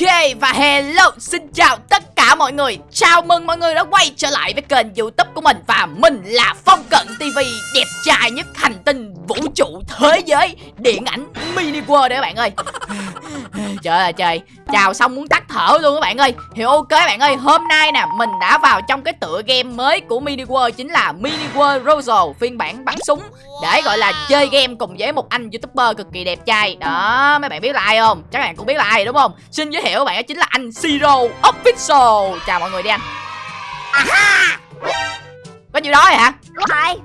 Ok, và hello, xin chào tất cả mọi người. Chào mừng mọi người đã quay trở lại với kênh youtube của mình. Và mình là Phong Cận TV đẹp trai nhất hành tinh vũ trụ thế giới, điện ảnh mini world đấy các bạn ơi. Trời ơi trời. Chào xong muốn tắt thở luôn các bạn ơi. Thì ok bạn ơi hôm nay nè Mình đã vào trong cái tựa game mới của mini world Chính là mini world Rosal phiên bản bắn súng. Để gọi là chơi game cùng với một anh youtuber cực kỳ đẹp trai. Đó mấy bạn biết là ai không? Chắc bạn cũng biết là ai đúng không? Xin giới thiệu các bạn đó chính là anh Zero Official. Chào mọi người đi anh. Có nhiêu đó hả? Đúng rồi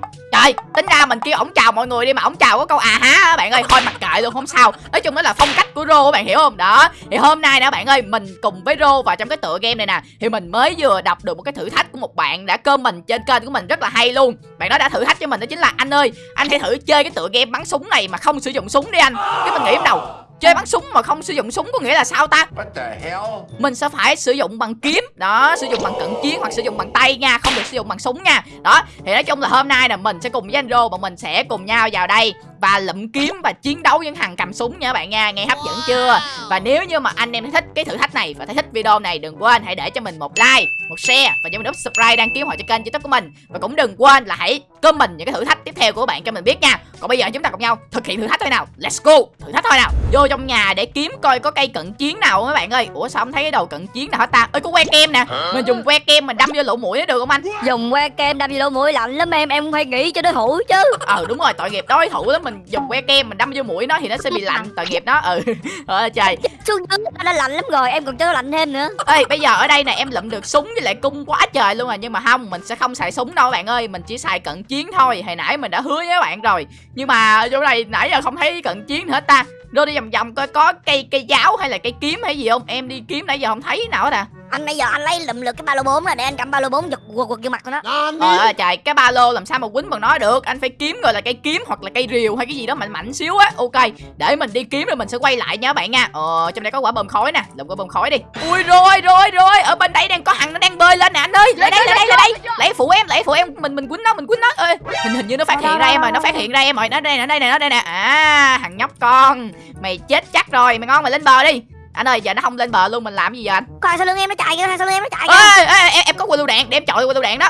Trời, tính ra mình kêu ổng chào mọi người đi mà ổng chào có câu à há bạn ơi, thôi mặc kệ luôn không sao. Nói chung đó là phong cách của Rô bạn hiểu không? Đó. Thì hôm nay nè bạn ơi, mình cùng với Rô vào trong cái tựa game này nè, thì mình mới vừa đọc được một cái thử thách của một bạn đã comment trên kênh của mình rất là hay luôn. Bạn đó đã thử thách cho mình đó chính là anh ơi, anh hãy thử chơi cái tựa game bắn súng này mà không sử dụng súng đi anh. Cái mình nghĩ đầu, chơi bắn súng mà không sử dụng súng có nghĩa là sao ta? What the hell? mình sẽ phải sử dụng bằng kiếm. Đó sử dụng bằng cận chiến hoặc sử dụng bằng tay nha không được sử dụng bằng súng nha. Đó thì nói chung là hôm nay là mình sẽ cùng với anh rô bọn mình sẽ cùng nhau vào đây và lụm kiếm và chiến đấu với thằng cầm súng nha các bạn nha. Nghe hấp dẫn chưa? Và nếu như mà anh em thích cái thử thách này và thấy thích video này đừng quên hãy để cho mình một like một share và cho mình nút subscribe đăng ký họ cho kênh youtube của mình. Và cũng đừng quên là hãy comment những cái thử thách tiếp theo của bạn cho mình biết nha. Còn bây giờ chúng ta cùng nhau thực hiện thử thách thôi nào. Let's go. Thử thách thôi nào. Vô trong nhà để kiếm coi có cây cận chiến nào các bạn ơi. Ủa sao không thấy cái đầu cận chiến nào hết ta? Ơi có que kem nè. Mình dùng que kem mình đâm vô lỗ mũi được không anh? Dùng que kem đâm vô lỗ mũi lạnh lắm em Em không phải nghĩ cho đối thủ chứ. Ờ đúng rồi tội nghiệp đối thủ đó mình dùng que kem mình đâm vô mũi nó thì nó sẽ bị lạnh tội nghiệp nó. Ừ. Ờ trời. Xuống dưới nó đã lạnh lắm rồi Em còn nó lạnh thêm nữa. Ê bây giờ ở đây nè em lụm được súng với lại cung quá trời luôn rồi nhưng mà không mình sẽ không xài súng đâu các bạn ơi mình chỉ xài cận chiến thôi. Hồi nãy mình đã hứa với các bạn rồi nhưng mà ở chỗ này nãy giờ không thấy cận chiến hết ta. Rồi đi vòng vòng coi có cây cây giáo hay là cây kiếm hay gì không? Em đi kiếm nãy giờ không thấy nào hết à Anh bây giờ anh lấy lụm được cái ba lô 4 là để anh cầm ba lô 4 giật quật quật vô mặt của nó. Trời ơi trời cái ba lô làm sao mà quýnh bằng nó được? Anh phải kiếm gọi là cây kiếm hoặc là cây rìu hay cái gì đó mạnh mạnh xíu á. Ok để mình đi kiếm rồi mình sẽ quay lại nha các bạn nha. Ờ trong đây có quả bơm khói nè Lụm quả bơm khói đi. Ui rồi rồi rồi Ở bên đây đang có thằng nó đang bơi lên nè anh ơi. Lại đây lại đây lại đây. Lấy phụ em lấy phụ em Mình mình quýnh nó mình quýnh nó. Ơi hình, hình như nó phát hiện ra em rồi Nó phát hiện ra em rồi. Nó đây nè đây nè nó đây nè. À thằng nhóc con. Mày chết chắc rồi Mày ngon mày lên bờ đi anh ơi giờ nó không lên bờ luôn mình làm gì giờ anh? Coi sau lưng em nó chạy kìa Sau lưng em nó chạy kìa. Ê, ê, em, em có quả lựu đạn để em chọi quả lựu đạn đó.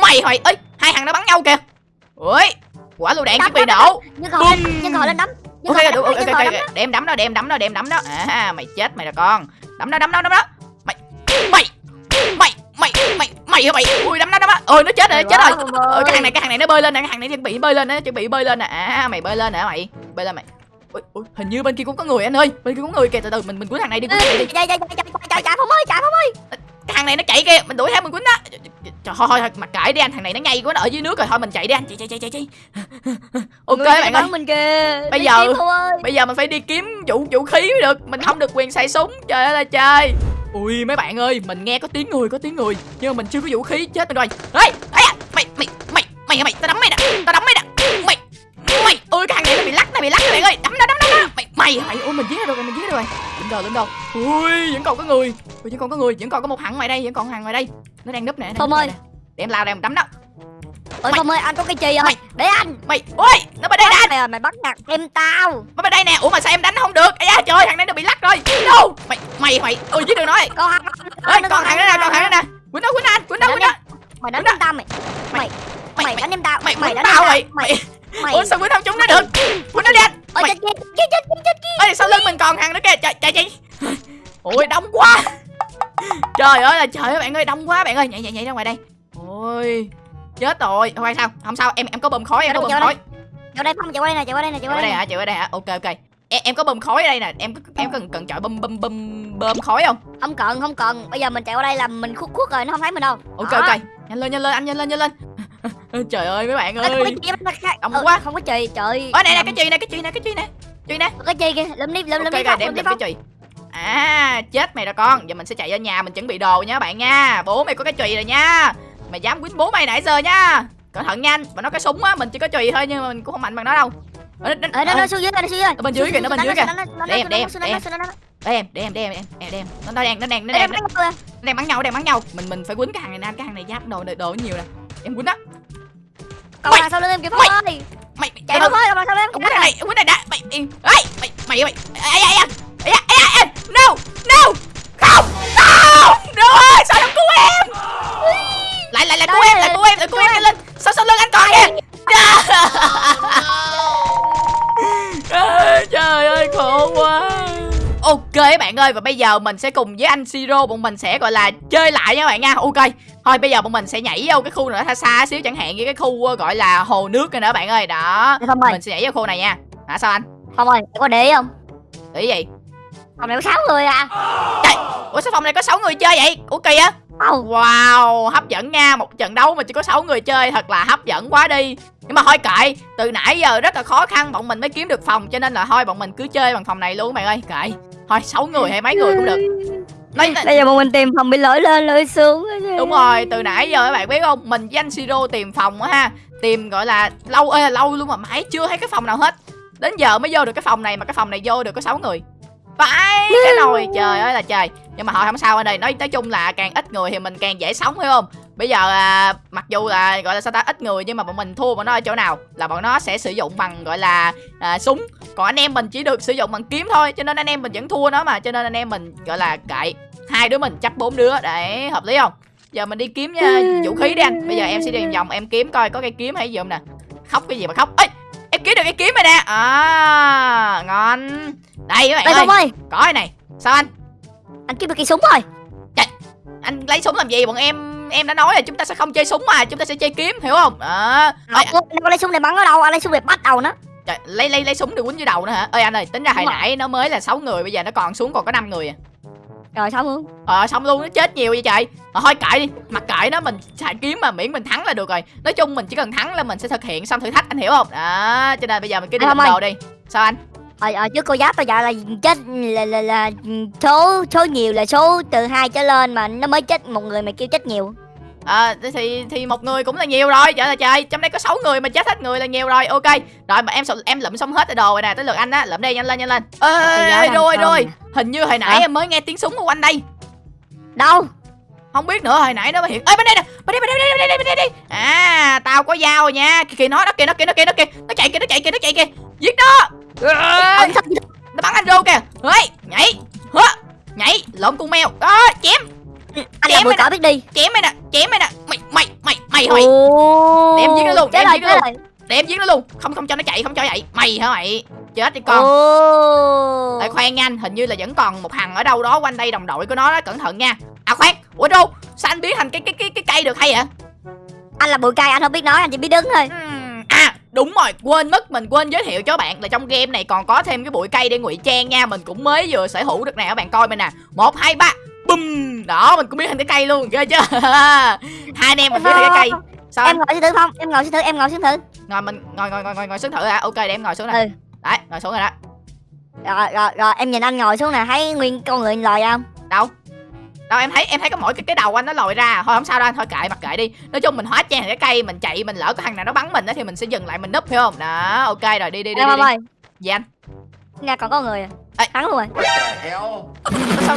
Mày hồi ơi hai thằng nó bắn nhau kìa. Ui quả lựu đạn chuẩn bị nổ Nhưng họ lên Nhưng họ lên đấm ok ok ok để em đấm nó để em đấm nó để em đấm nó. À mày chết mày là con. Đấm nó đấm nó đấm nó. Mày mày mày mày mày mày mày? Ui đấm nó đấm nó. Ôi nó chết rồi nó chết rồi. ờ, cái thằng này cái thằng này nó bơi lên nè cái thằng này chuẩn bị bơi lên nó chuẩn bị bơi lên nè. À mày bơi lên nè mày bơi lên mày ui, ui, hình như bên kia cũng có người anh ơi. Bên kia cũng có người kìa. Từ từ mình mình cuốn thằng này đi. Cuốn thằng này đi. Chạy chạy chạy chạy chạy Phong ơi chạy Phong ơi. Cái thằng này nó chạy kìa. Mình đuổi theo mình quýnh nó trời thôi thôi mặc kệ đi anh. Thằng này nó nhây quá nó ở dưới nước rồi. Thôi mình chạy đi anh. Chạy chạy chạy chạy chạy ok Người bạn ơi. mình kìa. Bây giờ- ơi. bây giờ mình phải đi kiếm vũ vũ khí mới được. Mình không được quyền xài súng. Trời ơi là trời. Ui mấy bạn ơi mình nghe có tiếng người có tiếng người. Nhưng mà mình chưa có vũ khí chết mình rồi. Ê ê mày mày mày mày mày tao đấm mày nè. Tao đấm mày nè. Mày mày ôi cái thằng này nó bị lắc nó bị lắc các bạn ơi. Đấm nó đấm nó nó. mày mày mày ôi mình giết nó rồi mình giết nó rồi. Lên đâu lên đâu ui vẫn còn có người. Ui vẫn còn có người vẫn còn có một thằng ngoài đây vẫn còn thằng ngoài đây. Nó đang núp nè Phong núp ơi. để em lao đây em đấm nó. Ôi Mày- Phong ơi anh có cái chì rồi Mày- Để anh. Mày ôi nó bên đây nè. Mày mày bắt nạt em tao. Nó bên đây nè. Ủa mà sao em đánh nó không được? Ây da trời thằng này nó bị lắc rồi. No mày mày mày. Ôi giết được nó ê còn thằng đó nè còn thằng đó nè. Quýnh nó quýnh anh quýnh nó quýnh nó. Mày đánh tao mày. Mày mày đánh em tao mày Mày đánh tao mày Mày ủa sao quýnh không trúng nó được? Quýnh nó Ôi mày chết chết chết sau lưng mình còn thằng nữa kìa? Chạy chạy chạy ôi đông quá. Trời ơi là trời ơi bạn ơi đông quá bạn ơi. Nhảy nhảy nhảy ra ngoài đây. Ôi chết rồi. Thôi sao? Không sao em em có bơm khói em có bơm khói. qua đây Phong chạy qua đây nè chạy qua đây nè chạy chạy qua qua đây nè. hả? Chạy qua đây hả? Ok ok. Em, em có bơm khói ở đây nè. Em em cần cần chọi bơm bơm bơm bơm khói không? Không cần không cần. Bây giờ mình chạy qua đây là mình khuất khuất rồi nó không thấy mình đâu. Ok Đó. ok. Nhanh lên nhanh lên anh nhanh lên nhanh lên trời ơi mấy bạn không có ơi. chì khác Đông Ờ, quá. Không có chì trời ở này nè cái chì nè cái chì nè cái chì nè chì nè. Có chì kìa lụm đi lụm lụm ok đi Phong. đem đem cái chì à chết mày rồi con. Giờ mình sẽ chạy ra nhà mình chuẩn bị đồ nha bạn nha. Bố mày có cái chì rồi nha. Mày dám quýnh bố mày nãy giờ nha. Cẩn thận nhanh mà nó cái súng á mình chỉ có chì thôi nhưng mà mình cũng không mạnh bằng nó đâu. Ờ, nó- Ờ nó ờ, nó xuống dưới nó xuống dưới. Ở bên dưới kìa, nó bên dưới kìa. Để em, để em, để em. để để em để em để em em em để em nó đang nó đang nó đang. nó đang bắn nhau đang bắn nhau. Mình mình phải quýnh cái hàng này nè cái hàng này giáp đồ đồ nhiều nè. Em quýnh đó Cậu mày, sao lưng em kìa Phong mày, Mày, mày, chạy Phong ơi, cậu sau lưng em kìa. này, cái này đã Mày, mày, mày, mày, mày, mày, mày, mày, mày, mày, No, no! Không, không! Được ơi, sao nó cứu em? Lại, lại, lại cứu em, lại cứu em, lại cứu em, lên. Sao sao lưng anh còn kìa? Trời ơi, khổ quá. Ok bạn ơi và bây giờ mình sẽ cùng với anh Siro bọn mình sẽ gọi là chơi lại nha bạn nha. Ok thôi bây giờ bọn mình sẽ nhảy vô cái khu nào đó xa xa xíu chẳng hạn như cái khu ờ, gọi là hồ nước này nữa bạn ơi. Đó Phong ơi. mình sẽ nhảy vô khu này nha. Hả sao anh? Phong ơi có để ý không? Để gì? Phòng này có sáu người à. Ủa sao phòng này có 6 người chơi vậy? Ủa kỳ á. Không Wow, hấp dẫn nha. Một trận đấu mà chỉ có 6 người chơi Thật là hấp dẫn quá đi. Nhưng mà thôi kệ Từ nãy giờ rất là khó khăn Bọn mình mới kiếm được phòng Cho nên là thôi bọn mình cứ chơi bằng phòng này luôn bạn ơi. Kệ. Thôi 6 người hay mấy người cũng được nói, Bây giờ bọn mình tìm phòng bị lỗi lên lỗi xuống Đúng rồi, từ nãy giờ các bạn biết không? Mình với anh Siro tìm phòng á ha. Tìm gọi là lâu ơi là lâu luôn mà mãi chưa thấy cái phòng nào hết. Đến giờ mới vô được cái phòng này Mà cái phòng này vô được có 6 người. Phải cái nồi trời ơi là trời. Nhưng mà thôi không sao anh ơi nói, nói chung là càng ít người thì mình càng dễ sống phải không? Bây giờ à, mặc dù là gọi là sao ta ít người Nhưng mà bọn mình thua bọn nó ở chỗ nào Là bọn nó sẽ sử dụng bằng gọi là à, súng. Còn anh em mình chỉ được sử dụng bằng kiếm thôi Cho nên anh em mình vẫn thua nó mà Cho nên anh em mình gọi là kệ hai đứa mình chấp bốn đứa để hợp lý không? Giờ mình đi kiếm nha vũ khí đi anh. Bây giờ em sẽ đi vòng em kiếm coi có cây kiếm hay gì không nè. Khóc cái gì mà khóc? Ấy em kiếm được cái kiếm rồi nè. À ngon. Đây các bạn Đây ơi ơi. có cái này. Sao anh? Anh kiếm được cây súng rồi anh lấy súng làm gì? Bọn em em đã nói là chúng ta sẽ không chơi súng mà chúng ta sẽ chơi kiếm hiểu không? Đó. Ơi, Không, Anh có lấy súng để bắn ở đâu? Anh lấy súng để bắt đầu nó. trời, lấy lấy lấy súng để quýnh vô đầu nữa hả? Ơi anh ơi tính ra hồi nãy nó mới là 6 người bây giờ nó còn xuống còn có 5 người à Rồi xong luôn Ờ xong luôn nó chết nhiều vậy trời ờ, Thôi kệ đi. Mặc kệ nó mình xài kiếm mà miễn mình thắng là được rồi. Nói chung mình chỉ cần thắng là mình sẽ thực hiện xong thử thách anh hiểu không? Đó cho nên bây giờ mình cứ đi không đồ đi. Sao anh? Ở, ở trước cô giáp tôi dạo là chết là, là, là số số nhiều là số từ hai trở lên mà nó mới chết một người mà kêu chết nhiều Ờ thì thì một người cũng là nhiều rồi. Trời ơi trời Trong đây có 6 người mà chết hết người là nhiều rồi. Ok. Rồi mà em em lụm xong hết rồi đồ rồi nè. Tới lượt anh á Lụm đi nhanh lên nhanh lên. Ê, giá ê đang rồi rồi. Hình như hồi nãy Hả? em mới nghe tiếng súng ở quanh đây. Đâu? Không biết nữa hồi nãy nó mới hiện ê bên đây nè. Bên đây bên đây bên đây bên đây bên đây, đây. à tao có dao rồi nha. Kìa kìa nó đó kìa nó kìa nó kìa nó kìa. Nó chạy kìa nó chạy kìa nó chạy kìa. Giết nó. Sao nó bắn anh rô kìa. Ê nhảy. Hớ. Nhảy. Lộn con mèo. Đó chém anh là chém bụi mày cỏ biết đi. Chém mày nè chém mày nè mày mày mày mày Ồ. Để em giết nó luôn, để em giết nó luôn. để em giết nó luôn. Không không cho nó chạy không cho chạy. Mày hả mày? Chết đi con. Ê, khoan nha anh. Hình như là vẫn còn một thằng ở đâu đó quanh đây đồng đội của nó đó. Cẩn thận nha. À khoan. Ủa rô sao anh biến thành cái cái cái cái cây được hay vậy? Anh là bụi cây anh không biết nói anh chỉ biết đứng thôi. À đúng rồi. Quên mất mình quên giới thiệu cho các bạn là trong game này còn có thêm cái bụi cây để ngụy trang nha. Mình cũng mới vừa sở hữu được nè các bạn coi mình nè. Một hai ba bum Đó mình cũng biến thành cái cây luôn ghê chưa Hai anh em mình biến thành cái cây. Sao em ngồi xuống thử không? Em ngồi xuống thử em ngồi xuống thử. Ngồi mình ngồi ngồi ngồi ngồi, ngồi xuống thử hả Ok để em ngồi xuống nè. Ừ. Đấy ngồi xuống rồi đó. Rồi rồi rồi em nhìn anh ngồi xuống nè thấy nguyên con người lòi không? Đâu? Đâu em thấy em thấy có mỗi cái cái đầu anh nó lòi ra. Thôi không sao đâu anh thôi kệ mặc kệ đi. Nói chung mình hóa trang cái cây mình chạy mình lỡ có thằng nào nó bắn mình á thì mình sẽ dừng lại mình núp hiểu không? Đó ok rồi đi đi đi, em đi, đi. ơi. Dạ anh. Nghe còn có người à Ê. thắng luôn rồi. Sao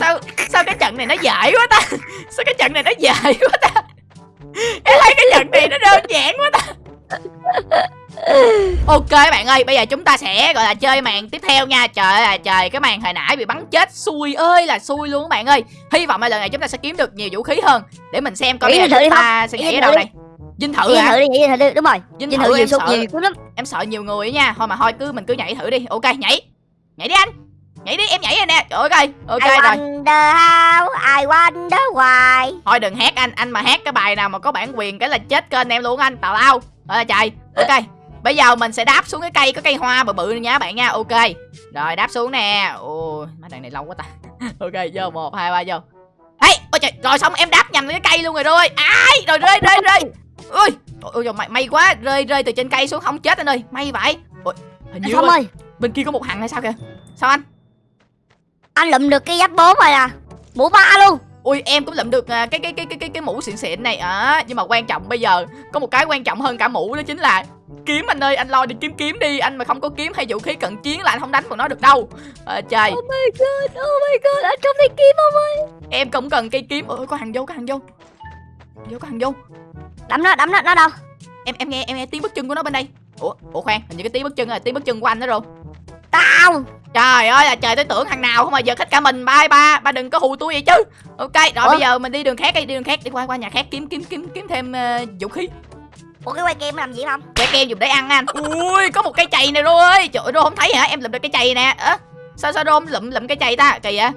sao sao cái trận này nó dễ quá ta? Sao cái trận này nó dễ quá ta? Em thấy cái trận này nó đơn giản quá ta. Ok các bạn ơi bây giờ chúng ta sẽ gọi là chơi màn tiếp theo nha. Trời ơi trời cái màn hồi nãy bị bắn chết. Xui ơi là xui luôn các bạn ơi. Hy vọng là lần này chúng ta sẽ kiếm được nhiều vũ khí hơn. Để mình xem coi bây giờ chúng ta sẽ Nghĩ nhảy đâu đi. đây. Dinh thử đi hả? thử đi nhảy thử đi. Đúng rồi. Dinh Dinh thử thử nhiều em sợ nhiều lắm. em sợ nhiều người á nha. Thôi mà thôi cứ mình cứ nhảy thử đi. Ok nhảy nhảy đi anh. Nhảy đi em nhảy rồi nè. Trời ơi ok I rồi. wonder how I wonder why. Thôi đừng hát anh anh mà hát cái bài nào mà có bản quyền cái là chết kênh em luôn anh. Tào lao. Rồi trời. Ok bây giờ mình sẽ đáp xuống cái cây có cây hoa bự bự nha bạn nha. Ok. Rồi đáp xuống nè. Ôi mấy đoạn này lâu quá ta. Ok vô một hai ba vô. Hey ôi trời rồi xong em đáp nhầm cái cây luôn rồi rồi ai rồi rơi rơi rơi. Ui ôi trời may, may quá rơi rơi từ trên cây xuống không chết anh ơi. May vậy. Ôi hình như Phong ơi bên kia có một thằng hay sao kìa? Sao anh? Anh lụm được cái giáp bốn rồi à. Mũ ba luôn. Ui em cũng lượm được à, cái cái cái cái cái cái mũ xịn xịn này. À, nhưng mà quan trọng bây giờ có một cái quan trọng hơn cả mũ đó chính là kiếm anh ơi anh lo đi kiếm kiếm đi. Anh mà không có kiếm hay vũ khí cận chiến là anh không đánh bọn nó được đâu. À, trời. Oh my god oh my god anh không thấy kiếm không ơi. Em cũng cần cây kiếm. Ôi có hàng vô có hàng vô. Vô có hàng vô. Đấm nó đấm nó nó đâu? Em em nghe em nghe tiếng bước chân của nó bên đây. Ủa ủa khoan hình như cái tiếng bước chân là tiếng bước chân của anh đó rồi tao! Trời ơi là trời tôi tưởng thằng nào không mà giờ hết cả mình. Ba ba ba đừng có hù tôi vậy chứ. Ok rồi Ủa? bây giờ mình đi đường khác đi đi đường khác đi qua qua nhà khác kiếm kiếm kiếm kiếm thêm ờ, vũ khí. Ủa cái quay game làm gì không? Trái kem dùng để ăn anh. Ui có một cây chày này rồi. Ơi Trời ơi Rô không thấy hả? Em làm được cây chày nè. Ơ sao sao rôm lụm lụm cái chày ta? Kỳ vậy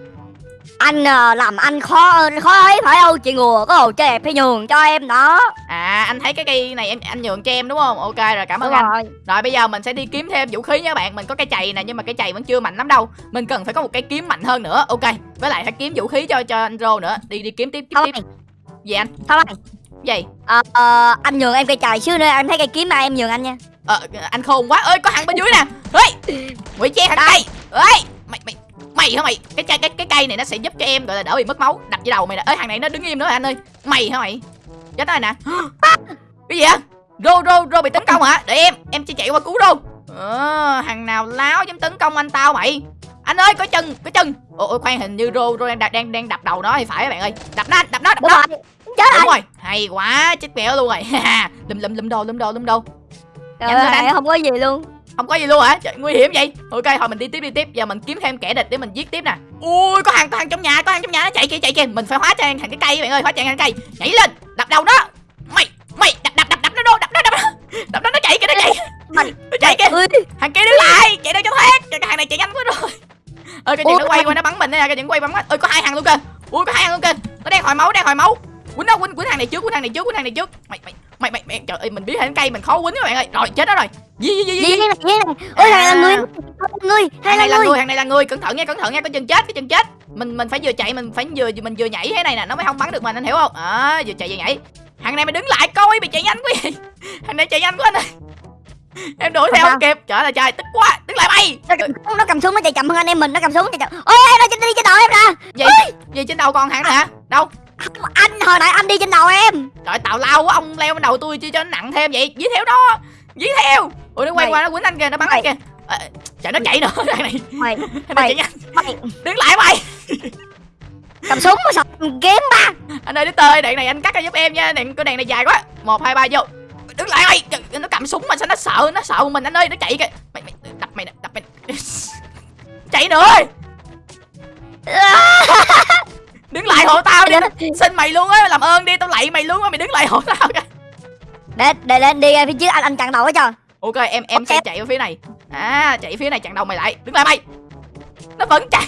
anh ờ, làm anh khó khó ấy phải không? Chị ngùa có hồ chơi đẹp phải nhường cho em đó. À anh thấy cái cây này em anh nhường cho em đúng không? Ok rồi cảm ơn đúng anh. Rồi. Rồi bây giờ mình sẽ đi kiếm thêm vũ khí nha bạn. Mình có cái chày nè nhưng mà cái chày vẫn chưa mạnh lắm đâu. Mình cần phải có một cái kiếm mạnh hơn nữa. Ok với lại phải kiếm vũ khí cho cho anh rô nữa. Đi đi kiếm tiếp kiếm thôi tiếp. gì anh? Thôi mày. Gì? Ờ, ờ, anh nhường em cây chài xíu nữa anh thấy cây kiếm mà em nhường anh nha. Ờ anh khôn quá. Ơi có thằng bên dưới nè. Ê ngụy trang thằng cây ê mày mày mày hả mày? Cái cây cái cái cây này nó sẽ giúp cho em gọi là đỡ bị mất máu. Đập vào đầu mày nè. Ơi thằng này nó đứng im nữa anh ơi? Mày hả mày? Chết rồi nè. Cái gì vậy? Rô rô rô bị tấn công hả? Để em em chỉ chạy qua cứu rô. Ờ, thằng nào láo dám tấn công anh tao mày? Anh ơi có chân có chân ôi, ôi khoan hình như rô rô đang đang đang đập đầu nó thì phải các bạn ơi? Đập nó đập nó đập nó. chết đúng rồi. Hay quá chết mèo luôn rồi. Lùm lùm lùm đồ lùm đồ lùm đồ. Trời ơi, không có gì luôn không có gì luôn hả? Trời, nguy hiểm vậy. Ok thôi mình đi tiếp đi tiếp. Giờ mình kiếm thêm kẻ địch để mình giết tiếp nè. Ui có hàng có hàng trong nhà có hàng trong nhà nó chạy kia chạy kia mình phải hóa trang thành cái cây bạn ơi hóa trang thành cây. Nhảy lên. Đập đầu nó. Mày mày đập đập đập đập nó đô đập nó đập nó. Đập nó nó chạy kìa nó chạy. Mày nó chạy kìa. ơi. Thằng kia đứng lại. Chạy đâu cho thoát Trời, cái hàng này chạy nhanh quá rồi. Ơi cái chuyện nó quay qua nó bắn mình nè cái chuyện quay bắn ơi có hai hàng luôn kìa. Ui có hai hàng luôn kìa. Nó đang hồi máu đang hồi máu. Quýnh nó quýnh quýnh hàng này trước quýnh hàng này trước quýnh hàng này trước. Mày mày mày mày, mày trời ơi mình biết hình cây mình khó quýnh các bạn ơi. Rồi chết đó rồi gì gì gì gì gì này ôi À. là người người hàng này là là người hàng này là người cẩn thận nha cẩn thận nha có chân chết cái chân chết. Mình mình phải vừa chạy mình phải vừa mình vừa nhảy thế này nè. Nó mới không bắn được mình anh hiểu không? À, vừa chạy vừa nhảy. Hàng này mày đứng lại coi bị chạy nhanh quá vậy. Hàng này chạy nhanh quá anh ơi em đuổi theo không kịp. Trời ơi trời tức quá. Đứng lại mày nó cầm, súng, nó cầm súng nó chạy chậm hơn anh em mình nó cầm súng chạy chậm. Ôi nó trên đi trên đầu em nè gì gì trên đầu hàng nữa hả? Đâu? Anh hồi nãy anh đi trên đầu em. Trời tào lao quá ông leo bên đầu tôi chi cho nó nặng thêm vậy. Dí theo đó. Dí theo ủa nó quay Mày- qua nó quýnh anh kìa nó bắn anh mày- kìa. À, trời nó chạy nữa thằng này. Mày. Mày- chạy mày. Đứng lại mày. Cầm súng mà sao kiếm ba. Anh ơi đứa tơi đèn này anh cắt ra giúp em nha. Đèn cái đèn này dài quá. Một hai ba vô. Đứng lại mày. Trời, nó cầm súng mà sao nó sợ nó sợ mình anh ơi nó chạy kìa. Mày mày đập mày đập mày chạy nữa đứng lại hộ tao đi. Xin mày luôn á làm ơn đi tao lạy mày luôn á mày đứng lại hộ tao kìa để để lên đi ra phía trước anh anh chặn đầu hết cho ok em em sẽ chạy vào phía này. À chạy phía này chặn đầu mày lại. Đứng lại mày. Nó vẫn chạy.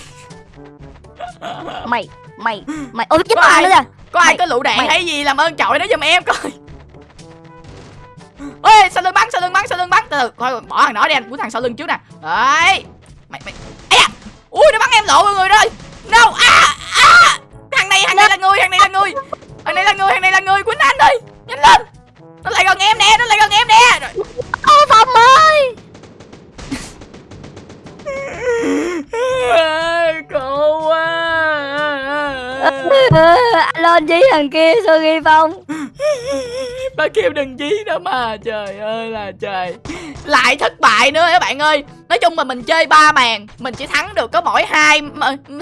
Mày mày mày. Ôi chết ai? nữa kìa có ai có lựu đạn mày- hay gì làm ơn chọi nó giùm em coi. Ê sau lưng bắn sau lưng bắn sau lưng bắn. Từ từ coi bỏ thằng đó đi anh. Của thằng sau lưng trước nè. Đấy. Mày mày. Ấy à ui nó bắn em lộ mọi người rồi no. À à. Thằng này thằng này là người thằng này là người. Thằng này là người thằng này là người. Quýnh anh ơi nhanh lên. Nó lại gần em nè nó lại gần em nè. Rồi lên chí thằng kia sao ghi phong? Ba kêu đừng dí nữa mà Trời ơi là trời. Lại thất bại nữa các bạn ơi. Nói chung mà mình chơi ba màn Mình chỉ thắng được có mỗi hai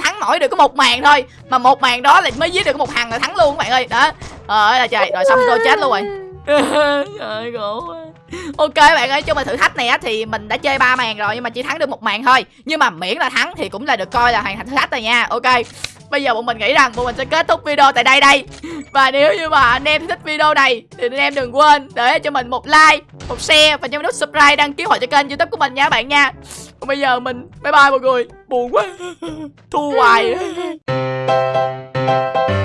Thắng mỗi được có một màn thôi. Mà một màn đó là mới giết được một thằng là thắng luôn các bạn ơi. Đó. Trời ơi là trời Rồi xong tôi chết luôn rồi. Trời khổ quá. Ok các bạn ơi, chung mà thử thách này á thì mình đã chơi ba màn rồi nhưng mà chỉ thắng được một màn thôi. Nhưng mà miễn là thắng thì cũng là được coi là hoàn thành thử thách rồi nha. Ok. Bây giờ bọn mình nghĩ rằng bọn mình sẽ kết thúc video tại đây đây. Và nếu như mà anh em thích video này, Thì anh em đừng quên để cho mình một like, Một share và nhấn nút subscribe đăng ký hội cho kênh youtube của mình nha bạn nha. Còn bây giờ mình, bye bye mọi người. Buồn quá. Thua hoài.